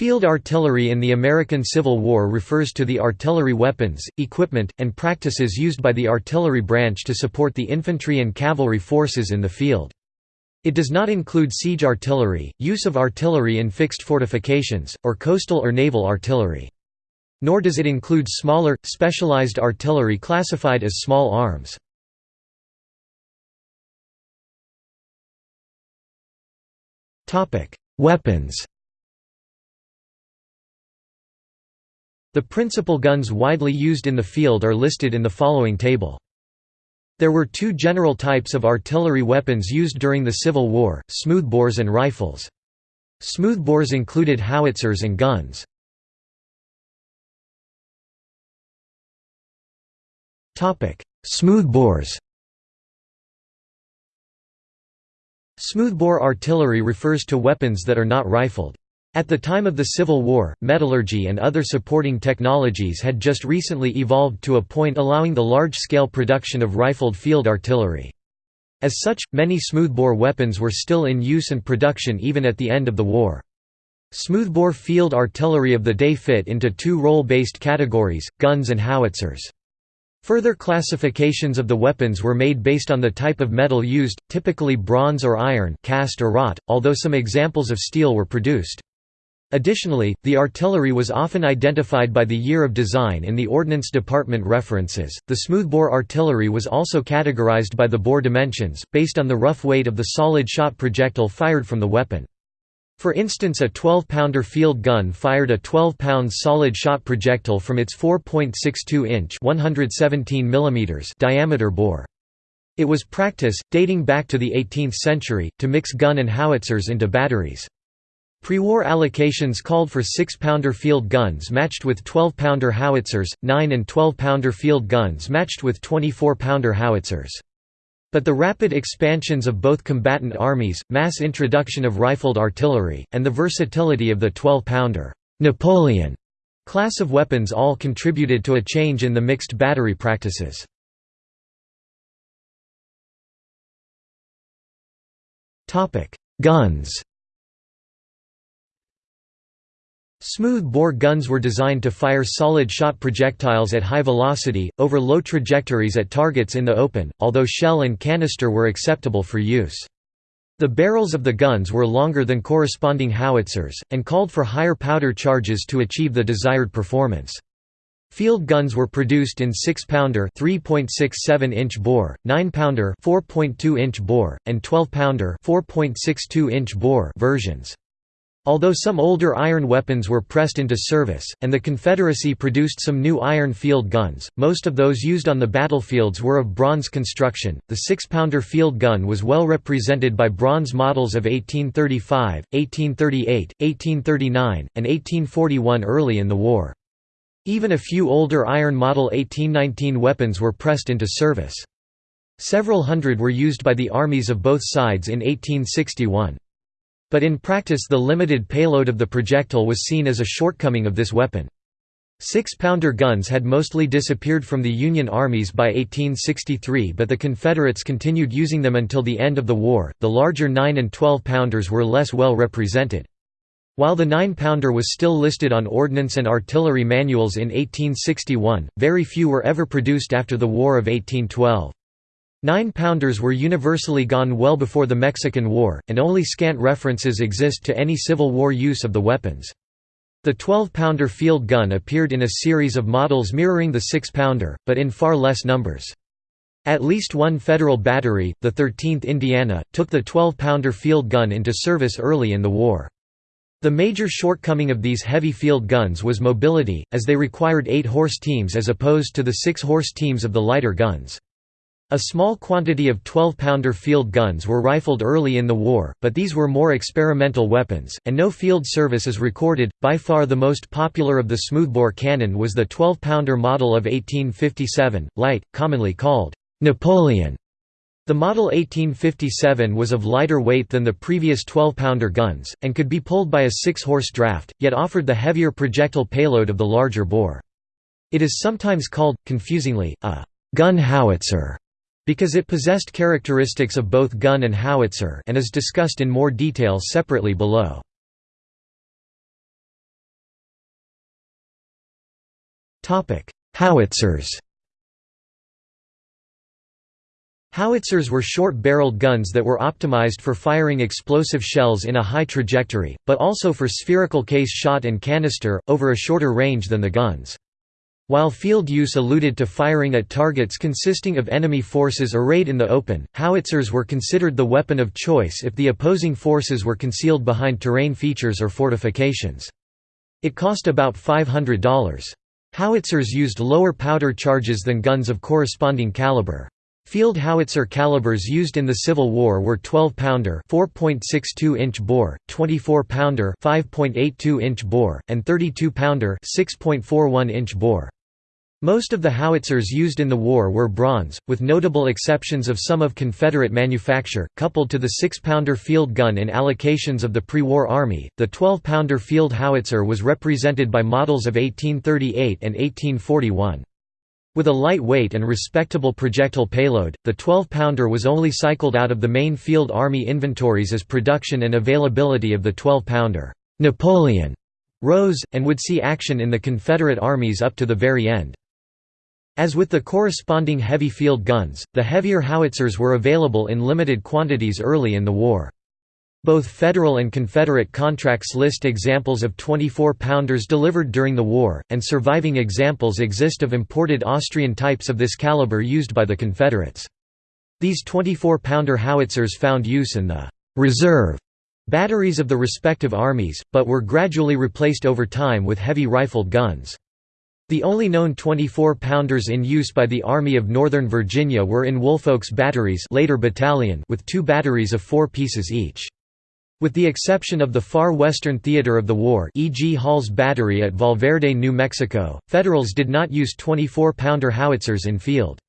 Field artillery in the American Civil War refers to the artillery weapons, equipment, and practices used by the artillery branch to support the infantry and cavalry forces in the field. It does not include siege artillery, use of artillery in fixed fortifications, or coastal or naval artillery. Nor does it include smaller, specialized artillery classified as small arms. Weapons The principal guns widely used in the field are listed in the following table. There were two general types of artillery weapons used during the Civil War, smoothbores and rifles. Smoothbores included howitzers and guns. Smoothbores Smoothbore artillery refers to weapons that are not rifled. At the time of the Civil War, metallurgy and other supporting technologies had just recently evolved to a point allowing the large-scale production of rifled field artillery. As such, many smoothbore weapons were still in use and production even at the end of the war. Smoothbore field artillery of the day fit into two role-based categories, guns and howitzers. Further classifications of the weapons were made based on the type of metal used, typically bronze or iron cast or wrought, although some examples of steel were produced. Additionally, the artillery was often identified by the year of design in the Ordnance Department references. The smoothbore artillery was also categorized by the bore dimensions, based on the rough weight of the solid shot projectile fired from the weapon. For instance a 12-pounder field gun fired a 12-pound solid shot projectile from its 4.62-inch diameter bore. It was practice, dating back to the 18th century, to mix gun and howitzers into batteries. Pre-war allocations called for 6-pounder field guns matched with 12-pounder howitzers, 9 and 12-pounder field guns matched with 24-pounder howitzers. But the rapid expansions of both combatant armies, mass introduction of rifled artillery, and the versatility of the 12-pounder Napoleon class of weapons all contributed to a change in the mixed battery practices. Guns Smooth-bore guns were designed to fire solid-shot projectiles at high velocity, over low trajectories at targets in the open, although shell and canister were acceptable for use. The barrels of the guns were longer than corresponding howitzers, and called for higher powder charges to achieve the desired performance. Field guns were produced in 6-pounder (3.67-inch bore), 9-pounder (4.2-inch bore), and 12-pounder (4.62-inch bore) versions. Although some older iron weapons were pressed into service, and the Confederacy produced some new iron field guns, most of those used on the battlefields were of bronze construction. The six pounder field gun was well represented by bronze models of 1835, 1838, 1839, and 1841 early in the war. Even a few older iron model 1819 weapons were pressed into service. Several hundred were used by the armies of both sides in 1861. But in practice the limited payload of the projectile was seen as a shortcoming of this weapon. Six-pounder guns had mostly disappeared from the Union armies by 1863 but the Confederates continued using them until the end of the war. The larger 9 and 12 pounders were less well represented. While the 9-pounder was still listed on ordnance and artillery manuals in 1861, very few were ever produced after the War of 1812. Nine-pounders were universally gone well before the Mexican War, and only scant references exist to any Civil War use of the weapons. The 12-pounder field gun appeared in a series of models mirroring the 6-pounder, but in far less numbers. At least one federal battery, the 13th Indiana, took the 12-pounder field gun into service early in the war. The major shortcoming of these heavy field guns was mobility, as they required 8-horse teams as opposed to the 6-horse teams of the lighter guns. A small quantity of 12-pounder field guns were rifled early in the war, but these were more experimental weapons, and no field service is recorded. By far the most popular of the smoothbore cannon was the 12-pounder model of 1857, light, commonly called Napoleon. The model 1857 was of lighter weight than the previous 12-pounder guns, and could be pulled by a six-horse draft, yet offered the heavier projectile payload of the larger bore. It is sometimes called, confusingly, a gun howitzer because it possessed characteristics of both gun and howitzer and is discussed in more detail separately below. Howitzers Howitzers were short-barreled guns that were optimized for firing explosive shells in a high trajectory, but also for spherical case shot and canister, over a shorter range than the guns. While field use alluded to firing at targets consisting of enemy forces arrayed in the open, howitzers were considered the weapon of choice if the opposing forces were concealed behind terrain features or fortifications. It cost about $500. Howitzers used lower powder charges than guns of corresponding caliber. Field howitzer calibers used in the Civil War were 12-pounder (4.62-inch bore), 24-pounder (5.82-inch bore), and 32-pounder (6.41-inch bore). Most of the howitzers used in the war were bronze, with notable exceptions of some of Confederate manufacture, coupled to the 6-pounder field gun in allocations of the pre-war Army. The 12-pounder field howitzer was represented by models of 1838 and 1841. With a lightweight and respectable projectile payload, the 12-pounder was only cycled out of the main field army inventories as production and availability of the 12-pounder Napoleon rose, and would see action in the Confederate armies up to the very end. As with the corresponding heavy field guns, the heavier howitzers were available in limited quantities early in the war. Both Federal and Confederate contracts list examples of 24-pounders delivered during the war, and surviving examples exist of imported Austrian types of this caliber used by the Confederates. These 24-pounder howitzers found use in the «reserve» batteries of the respective armies, but were gradually replaced over time with heavy rifled guns. The only known 24-pounders in use by the Army of Northern Virginia were in Woolfolk's batteries later battalion with two batteries of four pieces each. With the exception of the far western theater of the war e.g. Hall's Battery at Valverde, New Mexico, Federals did not use 24-pounder howitzers in field.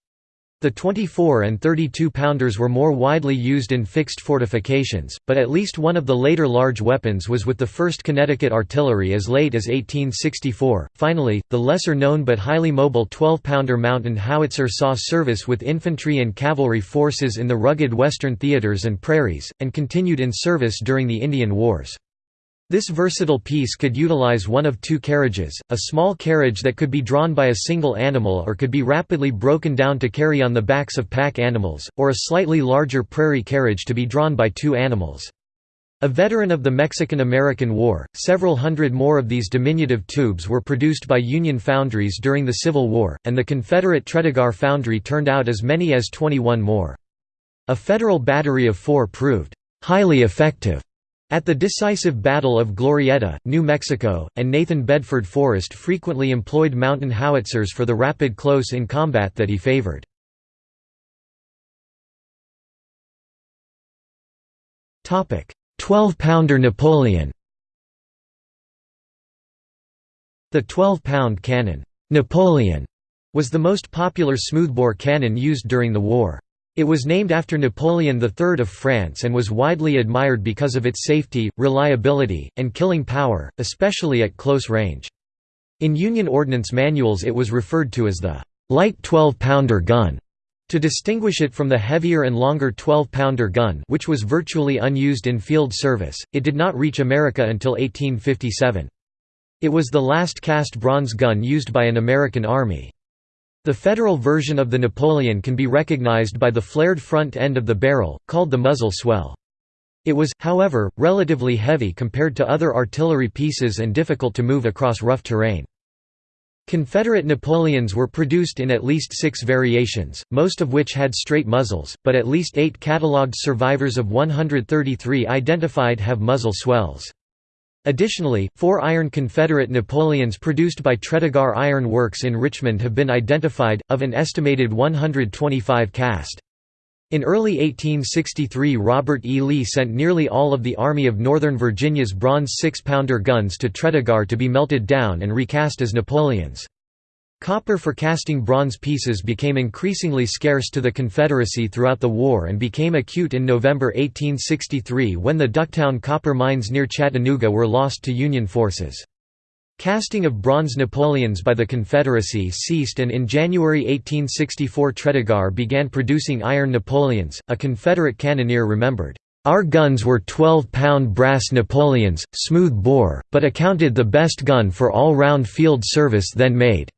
The 24 and 32 pounders were more widely used in fixed fortifications, but at least one of the later large weapons was with the 1st Connecticut Artillery as late as 1864. Finally, the lesser known but highly mobile 12 pounder mountain howitzer saw service with infantry and cavalry forces in the rugged western theaters and prairies, and continued in service during the Indian Wars. This versatile piece could utilize one of two carriages, a small carriage that could be drawn by a single animal or could be rapidly broken down to carry on the backs of pack animals, or a slightly larger prairie carriage to be drawn by two animals. A veteran of the Mexican–American War, several hundred more of these diminutive tubes were produced by Union foundries during the Civil War, and the Confederate Tredegar foundry turned out as many as 21 more. A Federal battery of four proved highly effective at the decisive Battle of Glorieta, New Mexico, and Nathan Bedford Forrest frequently employed mountain howitzers for the rapid close-in combat that he favored. Twelve-pounder Napoleon The 12-pound cannon, Napoleon, was the most popular smoothbore cannon used during the war. It was named after Napoleon III of France and was widely admired because of its safety, reliability, and killing power, especially at close range. In Union Ordnance manuals it was referred to as the «light 12-pounder gun» to distinguish it from the heavier and longer 12-pounder gun which was virtually unused in field service. It did not reach America until 1857. It was the last cast bronze gun used by an American army. The Federal version of the Napoleon can be recognized by the flared front end of the barrel, called the muzzle swell. It was, however, relatively heavy compared to other artillery pieces and difficult to move across rough terrain. Confederate Napoleons were produced in at least six variations, most of which had straight muzzles, but at least eight catalogued survivors of 133 identified have muzzle swells. Additionally, four iron Confederate Napoleons produced by Tredegar Iron Works in Richmond have been identified, of an estimated 125 cast. In early 1863 Robert E. Lee sent nearly all of the Army of Northern Virginia's bronze six-pounder guns to Tredegar to be melted down and recast as Napoleons. Copper for casting bronze pieces became increasingly scarce to the Confederacy throughout the war and became acute in November 1863 when the Ducktown copper mines near Chattanooga were lost to Union forces. Casting of bronze Napoleons by the Confederacy ceased and in January 1864 Tredegar began producing iron Napoleons. A Confederate cannoneer remembered, Our guns were 12-pound brass Napoleons, smooth bore, but accounted the best gun for all-round field service then made.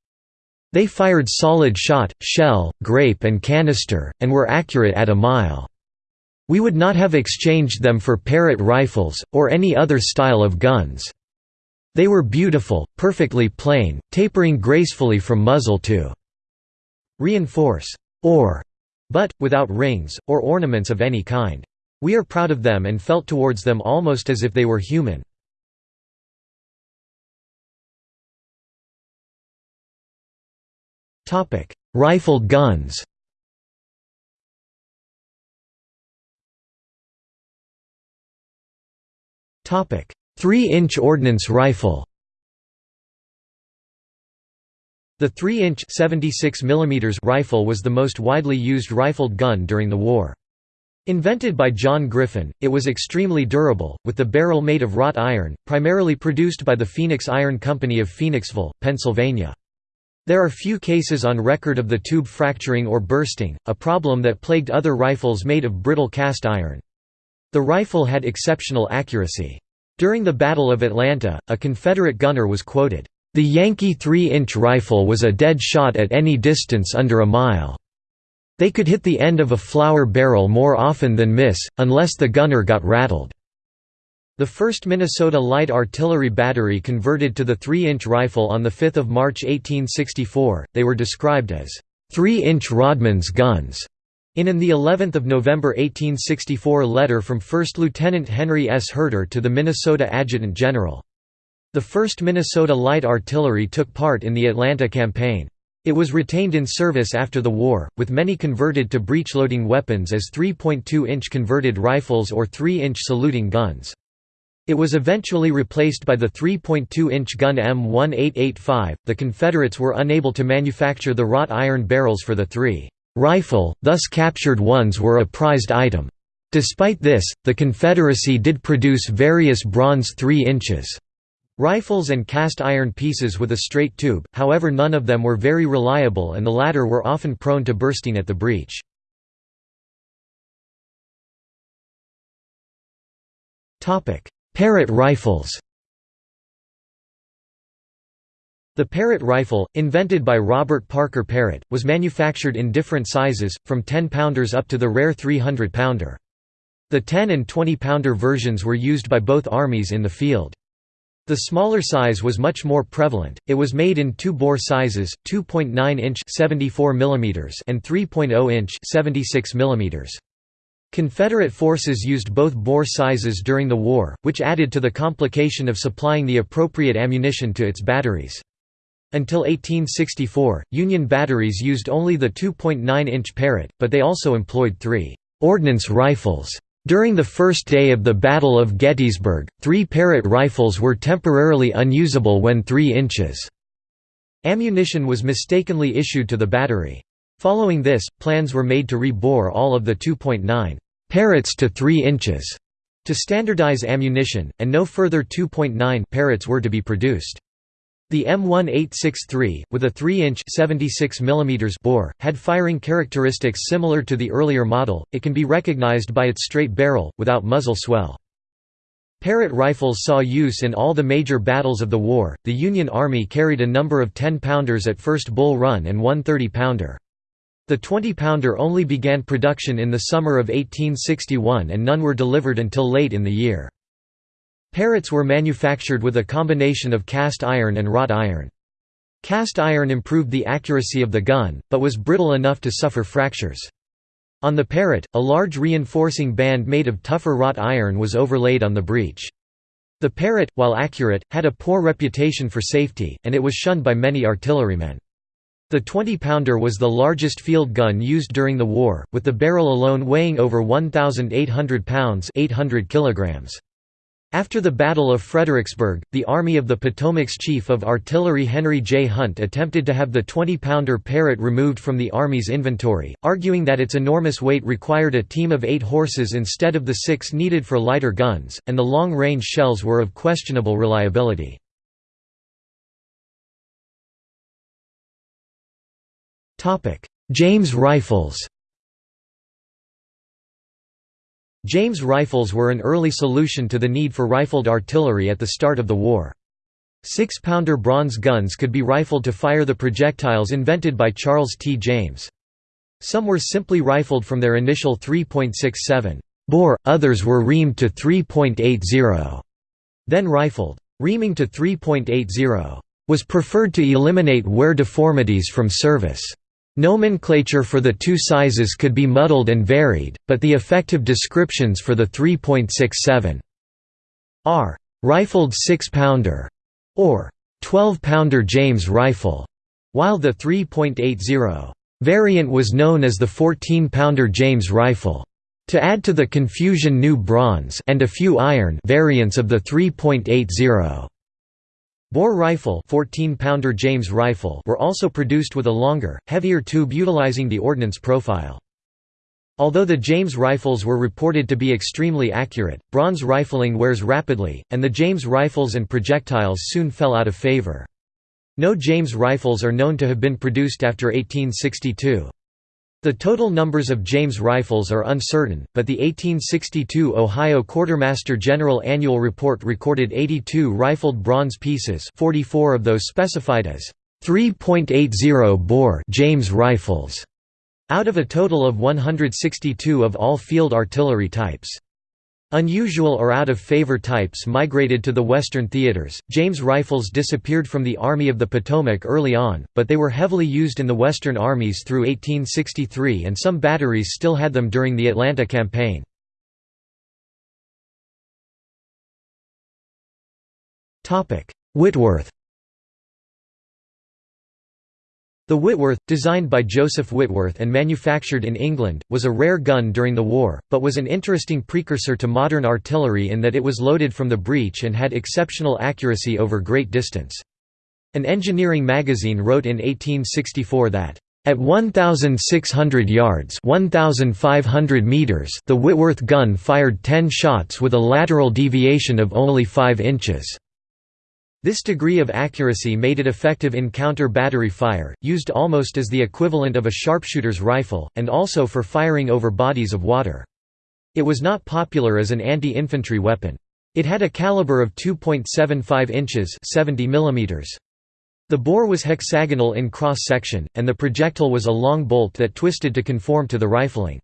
They fired solid shot, shell, grape and canister, and were accurate at a mile. We would not have exchanged them for Parrott rifles, or any other style of guns. They were beautiful, perfectly plain, tapering gracefully from muzzle to reinforce or butt, without rings, or ornaments of any kind. We are proud of them and felt towards them almost as if they were human. Rifled guns Topic: 3-inch ordnance rifle. The 3-inch (76 mm) rifle was the most widely used rifled gun during the war. Invented by John Griffin, it was extremely durable, with the barrel made of wrought iron, primarily produced by the Phoenix Iron Company of Phoenixville, Pennsylvania. There are few cases on record of the tube fracturing or bursting, a problem that plagued other rifles made of brittle cast iron. The rifle had exceptional accuracy. During the Battle of Atlanta, a Confederate gunner was quoted, "...the Yankee 3-inch rifle was a dead shot at any distance under a mile. They could hit the end of a flour barrel more often than miss, unless the gunner got rattled." The 1st Minnesota Light Artillery Battery converted to the 3-inch rifle on 5 March 1864, they were described as 3-inch Rodman's guns. In an the 11th of November 1864 letter from 1st Lieutenant Henry S. Herter to the Minnesota Adjutant General. The 1st Minnesota Light Artillery took part in the Atlanta Campaign. It was retained in service after the war, with many converted to breech-loading weapons as 3.2-inch converted rifles or 3-inch saluting guns. It was eventually replaced by the 3.2-inch gun M1885. The Confederates were unable to manufacture the wrought iron barrels for the 3 Rifle, thus captured ones were a prized item. Despite this, the Confederacy did produce various bronze 3 inches rifles and cast iron pieces with a straight tube, however none of them were very reliable and the latter were often prone to bursting at the breech. Parrott rifles The Parrott rifle, invented by Robert Parker Parrott, was manufactured in different sizes, from 10-pounders up to the rare 300-pounder. The 10 and 20-pounder versions were used by both armies in the field. The smaller size was much more prevalent. It was made in two bore sizes, 2.9 inch (74 mm) and 3.0 inch (76 mm). Confederate forces used both bore sizes during the war, which added to the complication of supplying the appropriate ammunition to its batteries. Until 1864, Union batteries used only the 2.9-inch Parrott, but they also employed three ordnance rifles. During the first day of the Battle of Gettysburg, three Parrott rifles were temporarily unusable when 3 inches. Ammunition was mistakenly issued to the battery. Following this, plans were made to rebore all of the 2.9 Parrotts to 3 inches to standardize ammunition, and no further 2.9 Parrotts were to be produced. The M1863, with a 3-inch bore, had firing characteristics similar to the earlier model, it can be recognized by its straight barrel, without muzzle swell. Parrott rifles saw use in all the major battles of the war. The Union Army carried a number of 10 pounders at first Bull Run and one 30 pounder. The 20 pounder only began production in the summer of 1861 and none were delivered until late in the year. Parrotts were manufactured with a combination of cast iron and wrought iron. Cast iron improved the accuracy of the gun, but was brittle enough to suffer fractures. On the Parrott, a large reinforcing band made of tougher wrought iron was overlaid on the breech. The Parrott, while accurate, had a poor reputation for safety, and it was shunned by many artillerymen. The 20-pounder was the largest field gun used during the war, with the barrel alone weighing over 1,800 pounds 800 kilograms. After the Battle of Fredericksburg, the Army of the Potomac's Chief of Artillery Henry J. Hunt attempted to have the 20-pounder Parrott removed from the Army's inventory, arguing that its enormous weight required a team of eight horses instead of the six needed for lighter guns, and the long-range shells were of questionable reliability. James rifles James rifles were an early solution to the need for rifled artillery at the start of the war. Six-pounder bronze guns could be rifled to fire the projectiles invented by Charles T. James. Some were simply rifled from their initial 3.67 bore, others were reamed to 3.80, then rifled. Reaming to 3.80 was preferred to eliminate wear deformities from service. Nomenclature for the two sizes could be muddled and varied, but the effective descriptions for the 3.67 are rifled 6-pounder or 12-pounder James rifle, while the 3.80 variant was known as the 14-pounder James rifle. To add to the confusion new bronze and a few iron variants of the 3.80 bore rifle 14-pounder James rifle were also produced with a longer, heavier tube utilizing the ordnance profile. Although the James rifles were reported to be extremely accurate, bronze rifling wears rapidly, and the James rifles and projectiles soon fell out of favor. No James rifles are known to have been produced after 1862. The total numbers of James rifles are uncertain, but the 1862 Ohio Quartermaster General Annual Report recorded 82 rifled bronze pieces 44 of those specified as 3.80 bore James rifles out of a total of 162 of all field artillery types. Unusual or out-of-favor types migrated to the Western theaters. James rifles disappeared from the Army of the Potomac early on, but they were heavily used in the Western armies through 1863 and some batteries still had them during the Atlanta campaign. Whitworth The Whitworth, designed by Joseph Whitworth and manufactured in England, was a rare gun during the war, but was an interesting precursor to modern artillery in that it was loaded from the breech and had exceptional accuracy over great distance. An engineering magazine wrote in 1864 that, "...at 1,600 yards 1,500 meters the Whitworth gun fired 10 shots with a lateral deviation of only 5 inches." This degree of accuracy made it effective in counter-battery fire, used almost as the equivalent of a sharpshooter's rifle, and also for firing over bodies of water. It was not popular as an anti-infantry weapon. It had a caliber of 2.75 inches 70 mm. The bore was hexagonal in cross-section, and the projectile was a long bolt that twisted to conform to the rifling.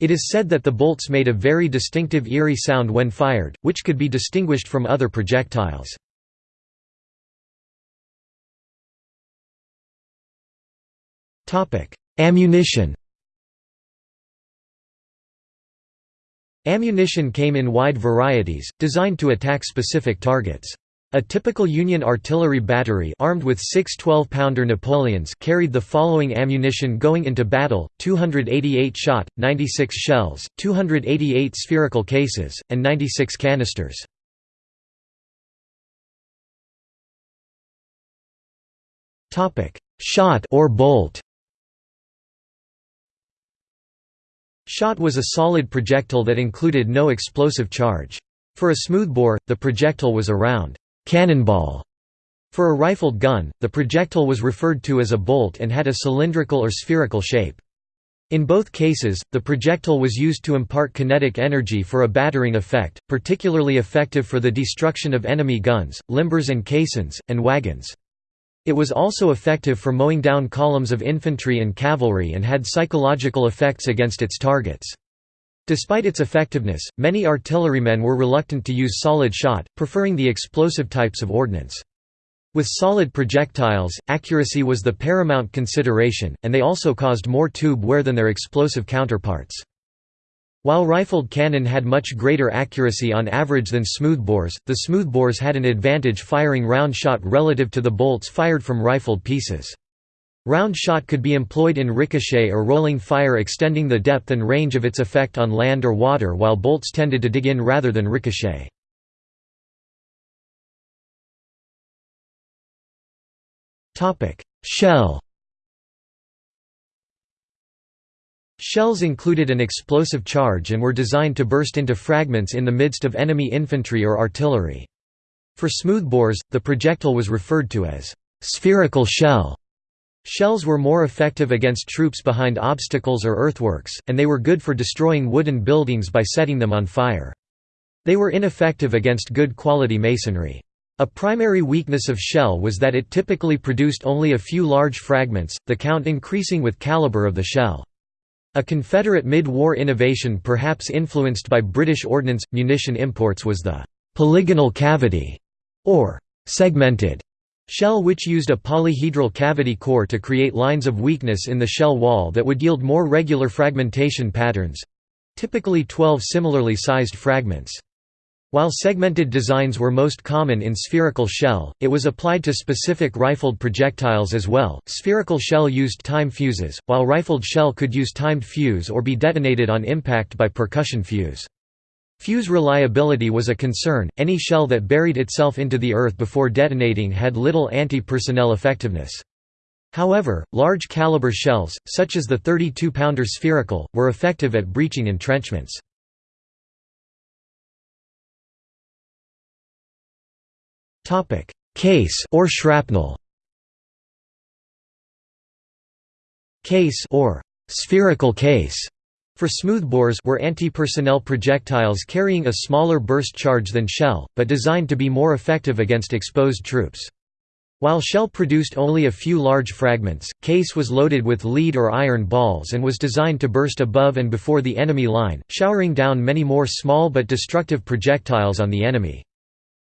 It is said that the bolts made a very distinctive eerie sound when fired, which could be distinguished from other projectiles. Ammunition Ammunition came in wide varieties, designed to attack specific targets. A typical Union artillery battery armed with six 12-pounder Napoleons carried the following ammunition going into battle, 288 shot, 96 shells, 288 spherical cases, and 96 canisters. Shot or bolt Shot was a solid projectile that included no explosive charge. For a smoothbore, the projectile was a round cannonball. For a rifled gun, the projectile was referred to as a bolt and had a cylindrical or spherical shape. In both cases, the projectile was used to impart kinetic energy for a battering effect, particularly effective for the destruction of enemy guns, limbers and caissons, and wagons. It was also effective for mowing down columns of infantry and cavalry and had psychological effects against its targets. Despite its effectiveness, many artillerymen were reluctant to use solid shot, preferring the explosive types of ordnance. With solid projectiles, accuracy was the paramount consideration, and they also caused more tube wear than their explosive counterparts. While rifled cannon had much greater accuracy on average than smoothbores, the smoothbores had an advantage firing round shot relative to the bolts fired from rifled pieces. Round shot could be employed in ricochet or rolling fire extending the depth and range of its effect on land or water while bolts tended to dig in rather than ricochet. Shell Shells included an explosive charge and were designed to burst into fragments in the midst of enemy infantry or artillery. For smoothbores, the projectile was referred to as spherical shell. Shells were more effective against troops behind obstacles or earthworks, and they were good for destroying wooden buildings by setting them on fire. They were ineffective against good quality masonry. A primary weakness of shell was that it typically produced only a few large fragments, the count increasing with caliber of the shell. A Confederate mid-war innovation perhaps influenced by British ordnance – munition imports was the «polygonal cavity» or «segmented» shell which used a polyhedral cavity core to create lines of weakness in the shell wall that would yield more regular fragmentation patterns—typically 12 similarly sized fragments. While segmented designs were most common in spherical shell, it was applied to specific rifled projectiles as well. Spherical shell used time fuses, while rifled shell could use timed fuse or be detonated on impact by percussion fuse. Fuse reliability was a concern, any shell that buried itself into the earth before detonating had little anti-personnel effectiveness. However, large caliber shells, such as the 32-pounder spherical, were effective at breaching entrenchments. Case or shrapnel Case or spherical case for smoothbores were anti-personnel projectiles carrying a smaller burst charge than shell, but designed to be more effective against exposed troops. While shell produced only a few large fragments, case was loaded with lead or iron balls and was designed to burst above and before the enemy line, showering down many more small but destructive projectiles on the enemy.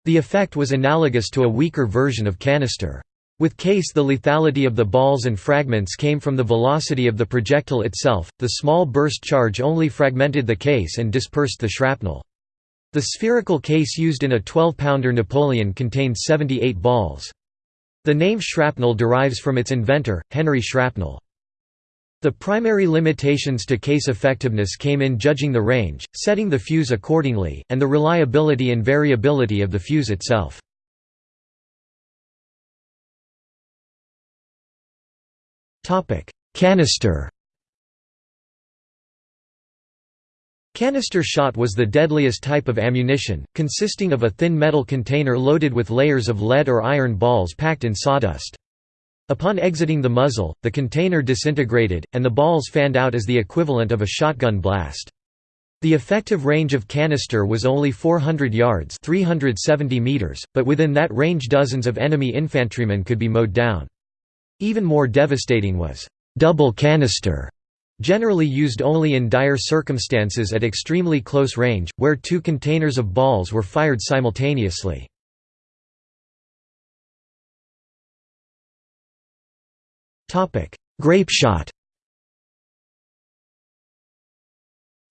The effect was analogous to a weaker version of canister. With case the lethality of the balls and fragments came from the velocity of the projectile itself, the small burst charge only fragmented the case and dispersed the shrapnel. The spherical case used in a 12-pounder Napoleon contained 78 balls. The name shrapnel derives from its inventor, Henry Shrapnel. The primary limitations to case effectiveness came in judging the range, setting the fuse accordingly, and the reliability and variability of the fuse itself. Canister Canister shot was the deadliest type of ammunition, consisting of a thin metal container loaded with layers of lead or iron balls packed in sawdust. Upon exiting the muzzle, the container disintegrated, and the balls fanned out as the equivalent of a shotgun blast. The effective range of canister was only 400 yards 370 meters, but within that range dozens of enemy infantrymen could be mowed down. Even more devastating was double canister, generally used only in dire circumstances at extremely close range, where two containers of balls were fired simultaneously. Grapeshot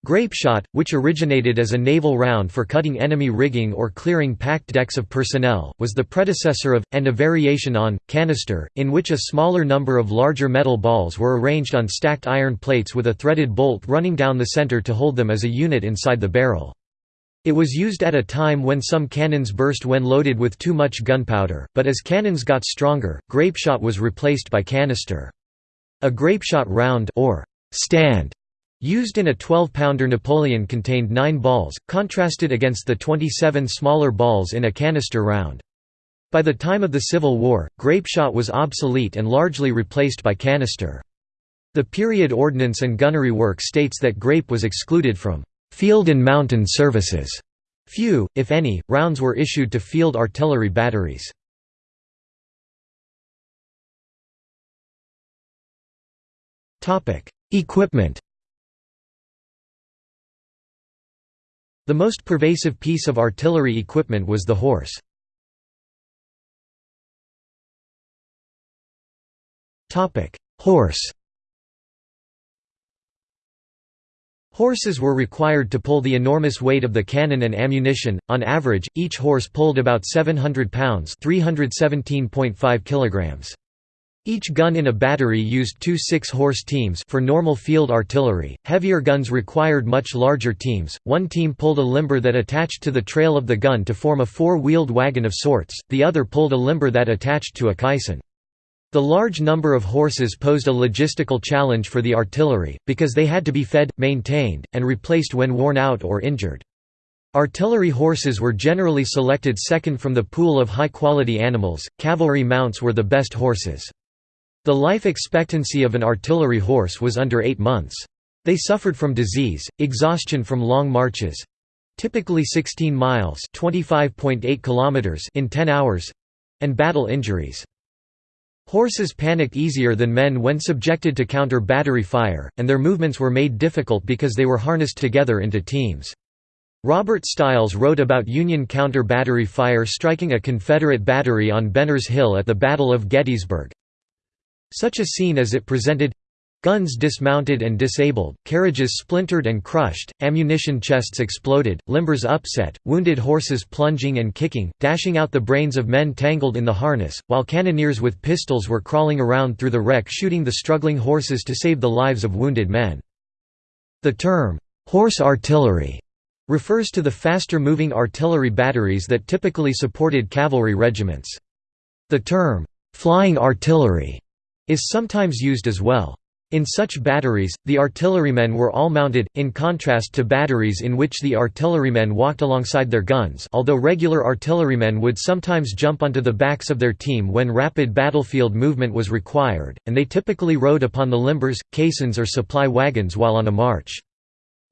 Grapeshot, which originated as a naval round for cutting enemy rigging or clearing packed decks of personnel, was the predecessor of, and a variation on, canister, in which a smaller number of larger metal balls were arranged on stacked iron plates with a threaded bolt running down the center to hold them as a unit inside the barrel. It was used at a time when some cannons burst when loaded with too much gunpowder, but as cannons got stronger, grapeshot was replaced by canister. A grapeshot round or stand used in a 12-pounder Napoleon contained 9 balls, contrasted against the 27 smaller balls in a canister round. By the time of the Civil War, grapeshot was obsolete and largely replaced by canister. The period ordnance and gunnery work states that grape was excluded from Field and mountain services. Few, if any, rounds were issued to field artillery batteries. Equipment The most pervasive piece of artillery equipment was the horse. Horse Horses were required to pull the enormous weight of the cannon and ammunition. On average, each horse pulled about 700 pounds (317.5 kilograms). Each gun in a battery used two six-horse teams for normal field artillery. Heavier guns required much larger teams. One team pulled a limber that attached to the trail of the gun to form a four-wheeled wagon of sorts. The other pulled a limber that attached to a caisson. The large number of horses posed a logistical challenge for the artillery, because they had to be fed, maintained, and replaced when worn out or injured. Artillery horses were generally selected second from the pool of high-quality animals, cavalry mounts were the best horses. The life expectancy of an artillery horse was under eight months. They suffered from disease, exhaustion from long marches, typically 16 miles (25.8 kilometers) in 10 hours, and battle injuries. Horses panicked easier than men when subjected to counter-battery fire, and their movements were made difficult because they were harnessed together into teams. Robert Stiles wrote about Union counter-battery fire striking a Confederate battery on Benner's Hill at the Battle of Gettysburg. Such a scene as it presented Guns dismounted and disabled, carriages splintered and crushed, ammunition chests exploded, limbers upset, wounded horses plunging and kicking, dashing out the brains of men tangled in the harness, while cannoneers with pistols were crawling around through the wreck shooting the struggling horses to save the lives of wounded men. The term, "'horse artillery' refers to the faster-moving artillery batteries that typically supported cavalry regiments. The term, "'flying artillery' is sometimes used as well. In such batteries, the artillerymen were all mounted, in contrast to batteries in which the artillerymen walked alongside their guns although regular artillerymen would sometimes jump onto the backs of their team when rapid battlefield movement was required, and they typically rode upon the limbers, caissons or supply wagons while on a march.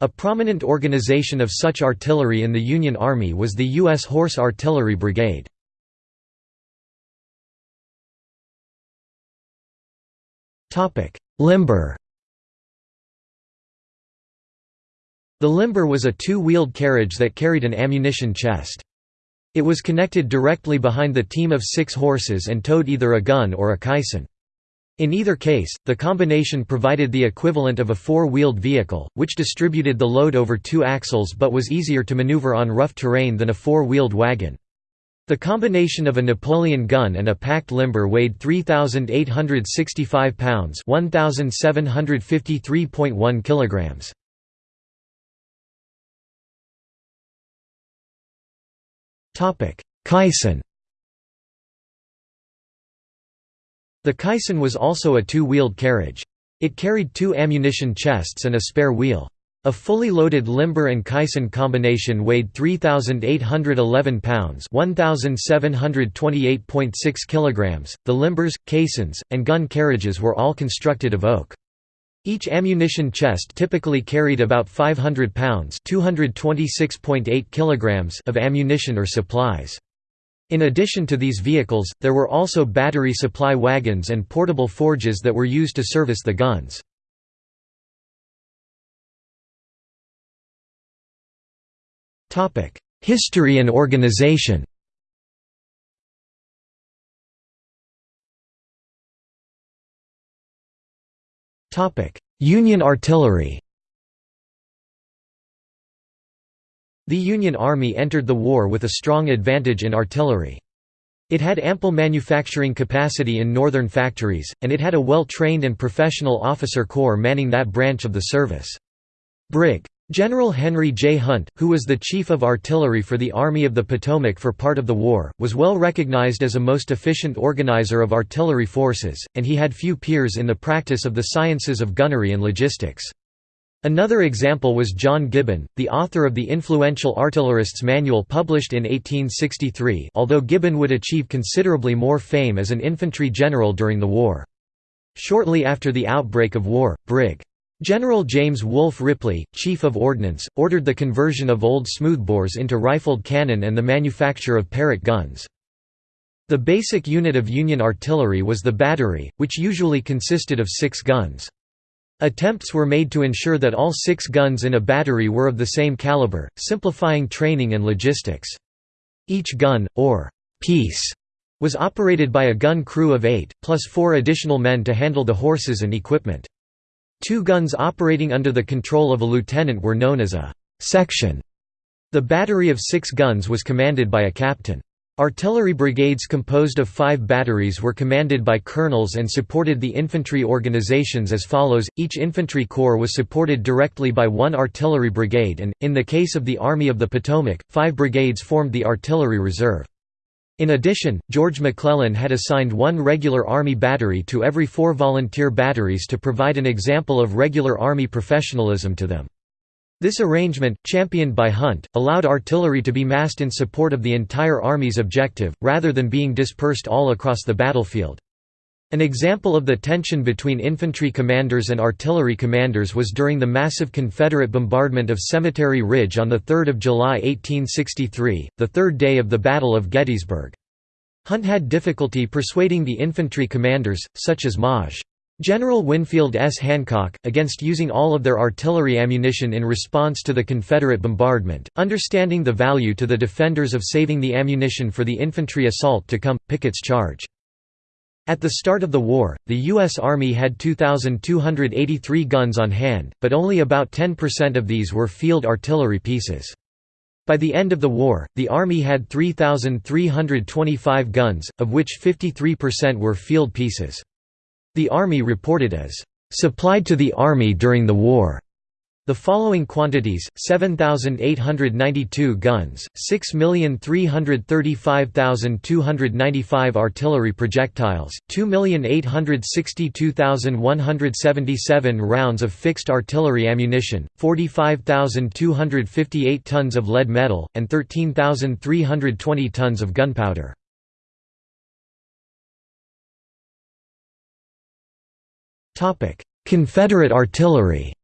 A prominent organization of such artillery in the Union Army was the U.S. Horse Artillery Brigade. Topic: Limber The limber was a two-wheeled carriage that carried an ammunition chest. It was connected directly behind the team of six horses and towed either a gun or a caisson. In either case, the combination provided the equivalent of a four-wheeled vehicle, which distributed the load over two axles but was easier to maneuver on rough terrain than a four-wheeled wagon. The combination of a Napoleon gun and a packed limber weighed 3,865 pounds 1,753.1 kilograms. Caisson The caisson was also a two-wheeled carriage. It carried two ammunition chests and a spare wheel. A fully loaded limber and caisson combination weighed 3,811 pounds (1,728.6 kilograms). The limbers, caissons, and gun carriages were all constructed of oak. Each ammunition chest typically carried about 500 pounds (226.8 kilograms) of ammunition or supplies. In addition to these vehicles, there were also battery supply wagons and portable forges that were used to service the guns. History and organization Topic: Union artillery The Union Army entered the war with a strong advantage in artillery. It had ample manufacturing capacity in northern factories, and it had a well-trained and professional officer corps manning that branch of the service. Brig. General Henry J. Hunt, who was the Chief of Artillery for the Army of the Potomac for part of the war, was well recognized as a most efficient organizer of artillery forces, and he had few peers in the practice of the sciences of gunnery and logistics. Another example was John Gibbon, the author of the influential Artillerist's Manual published in 1863 although Gibbon would achieve considerably more fame as an infantry general during the war. Shortly after the outbreak of war, Brig. General James Wolfe Ripley, Chief of Ordnance, ordered the conversion of old smoothbores into rifled cannon and the manufacture of Parrott guns. The basic unit of Union artillery was the battery, which usually consisted of six guns. Attempts were made to ensure that all six guns in a battery were of the same caliber, simplifying training and logistics. Each gun, or piece, was operated by a gun crew of eight, plus four additional men to handle the horses and equipment. Two guns operating under the control of a lieutenant were known as a «section». The battery of six guns was commanded by a captain. Artillery brigades composed of five batteries were commanded by colonels and supported the infantry organizations as follows, each infantry corps was supported directly by one artillery brigade and, in the case of the Army of the Potomac, five brigades formed the artillery reserve. In addition, George McClellan had assigned one regular Army battery to every four volunteer batteries to provide an example of regular Army professionalism to them. This arrangement, championed by Hunt, allowed artillery to be massed in support of the entire Army's objective, rather than being dispersed all across the battlefield. An example of the tension between infantry commanders and artillery commanders was during the massive Confederate bombardment of Cemetery Ridge on 3 July 1863, the third day of the Battle of Gettysburg. Hunt had difficulty persuading the infantry commanders, such as Maj. General Winfield S. Hancock, against using all of their artillery ammunition in response to the Confederate bombardment, understanding the value to the defenders of saving the ammunition for the infantry assault to come, Pickett's charge. At the start of the war, the U.S. Army had 2,283 guns on hand, but only about 10% of these were field artillery pieces. By the end of the war, the Army had 3,325 guns, of which 53% were field pieces. The Army reported as, "...supplied to the Army during the war." The following quantities, 7,892 guns, 6,335,295 artillery projectiles, 2,862,177 rounds of fixed artillery ammunition, 45,258 tons of lead metal, and 13,320 tons of gunpowder. Confederate artillery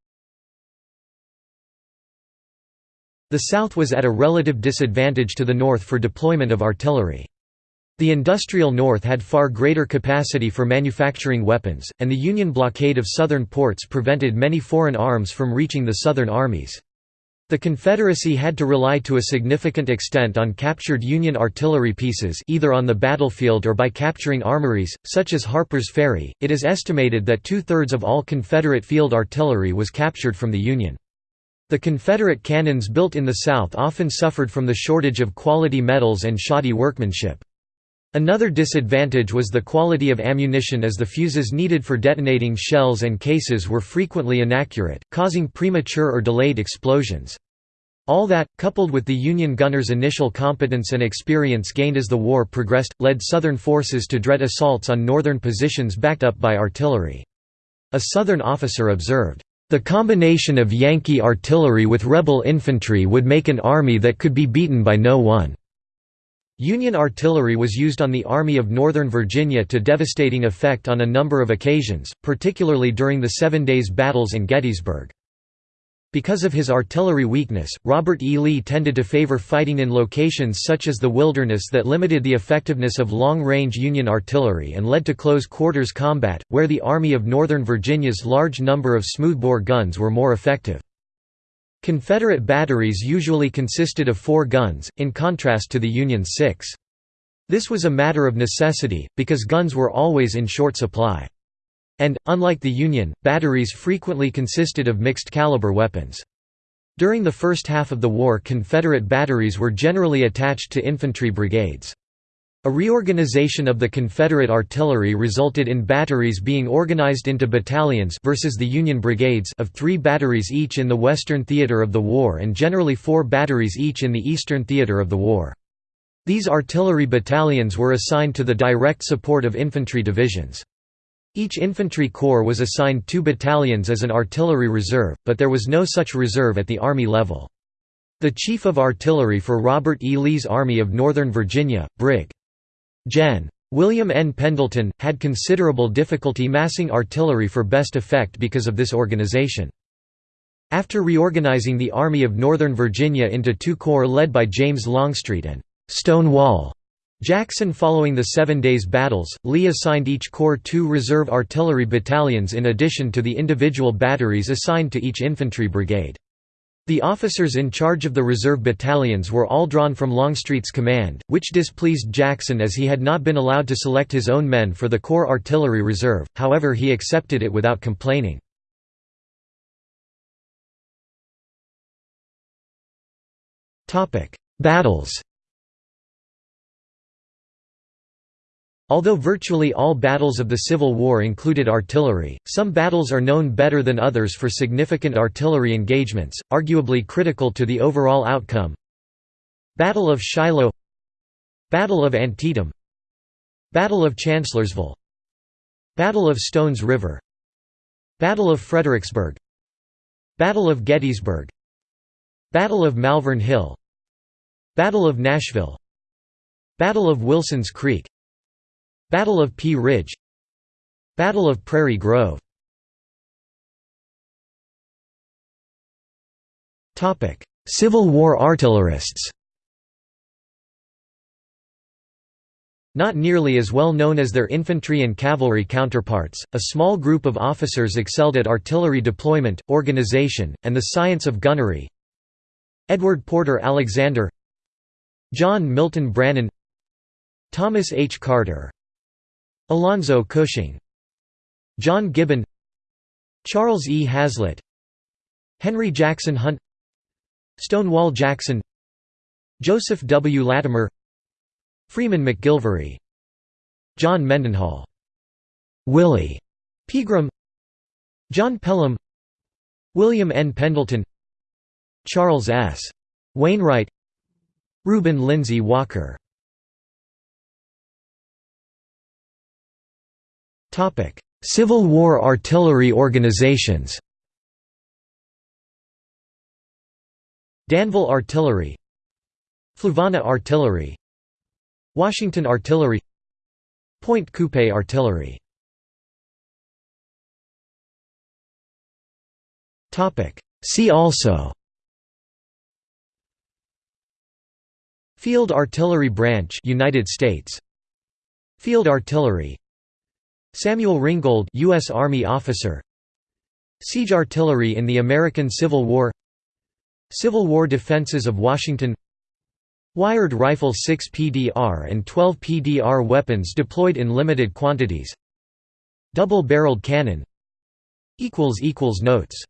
The South was at a relative disadvantage to the North for deployment of artillery. The industrial North had far greater capacity for manufacturing weapons, and the Union blockade of Southern ports prevented many foreign arms from reaching the Southern armies. The Confederacy had to rely to a significant extent on captured Union artillery pieces either on the battlefield or by capturing armories, such as Harper's Ferry. It is estimated that two-thirds of all Confederate field artillery was captured from the Union. The Confederate cannons built in the South often suffered from the shortage of quality metals and shoddy workmanship. Another disadvantage was the quality of ammunition as the fuses needed for detonating shells and cases were frequently inaccurate, causing premature or delayed explosions. All that, coupled with the Union gunners' initial competence and experience gained as the war progressed, led Southern forces to dread assaults on Northern positions backed up by artillery. A Southern officer observed, the combination of Yankee artillery with rebel infantry would make an army that could be beaten by no one." Union artillery was used on the Army of Northern Virginia to devastating effect on a number of occasions, particularly during the Seven Days Battles in Gettysburg. Because of his artillery weakness, Robert E. Lee tended to favor fighting in locations such as the wilderness that limited the effectiveness of long-range Union artillery and led to close-quarters combat, where the Army of Northern Virginia's large number of smoothbore guns were more effective. Confederate batteries usually consisted of four guns, in contrast to the Union's six. This was a matter of necessity, because guns were always in short supply. And, unlike the Union, batteries frequently consisted of mixed-caliber weapons. During the first half of the war Confederate batteries were generally attached to infantry brigades. A reorganization of the Confederate artillery resulted in batteries being organized into battalions versus the Union brigades of three batteries each in the western theater of the war and generally four batteries each in the eastern theater of the war. These artillery battalions were assigned to the direct support of infantry divisions. Each infantry corps was assigned two battalions as an artillery reserve, but there was no such reserve at the Army level. The Chief of Artillery for Robert E. Lee's Army of Northern Virginia, Brig. Gen. William N. Pendleton, had considerable difficulty massing artillery for best effect because of this organization. After reorganizing the Army of Northern Virginia into two corps led by James Longstreet and Stonewall Jackson Following the Seven Days Battles, Lee assigned each corps two reserve artillery battalions in addition to the individual batteries assigned to each infantry brigade. The officers in charge of the reserve battalions were all drawn from Longstreet's command, which displeased Jackson as he had not been allowed to select his own men for the Corps Artillery Reserve, however he accepted it without complaining. Battles Although virtually all battles of the Civil War included artillery, some battles are known better than others for significant artillery engagements, arguably critical to the overall outcome. Battle of Shiloh Battle of Antietam Battle of Chancellorsville Battle of Stones River Battle of Fredericksburg Battle of Gettysburg Battle of Malvern Hill Battle of Nashville Battle of Wilson's Creek Battle of Pea Ridge Battle of Prairie Grove Civil War artillerists Not nearly as well known as their infantry and cavalry counterparts, a small group of officers excelled at artillery deployment, organization, and the science of gunnery. Edward Porter Alexander John Milton Brannan Thomas H. Carter Alonzo Cushing John Gibbon Charles E. Hazlett Henry Jackson Hunt Stonewall Jackson Joseph W. Latimer Freeman McGilvery John Mendenhall Willie Pegram John Pelham William N. Pendleton Charles S. Wainwright Reuben Lindsay Walker Civil War artillery organizations Danville Artillery Fluvanna Artillery Washington Artillery Pointe Coupee Artillery See also Field Artillery Branch United States. Field Artillery Samuel Ringgold US Army officer. Siege artillery in the American Civil War. Civil War defenses of Washington. Wiard rifle 6 PDR and 12 PDR weapons deployed in limited quantities. Double-barreled cannon. Notes